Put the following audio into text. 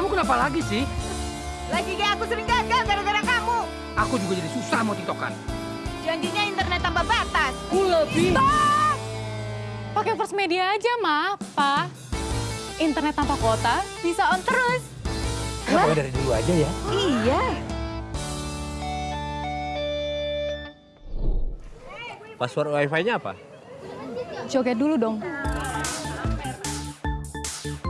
Kamu kenapa lagi sih? Lagi kayak aku sering gagal gara-gara kamu. Aku juga jadi susah mau tiktokan. Janjinya internet tambah batas. Ku lebih. Pakai first media aja, Ma, Pa. Internet tanpa kuota bisa on terus. Kenapa ya, dari dulu aja ya? Iya. Password wifi-nya apa? Joget dulu dong.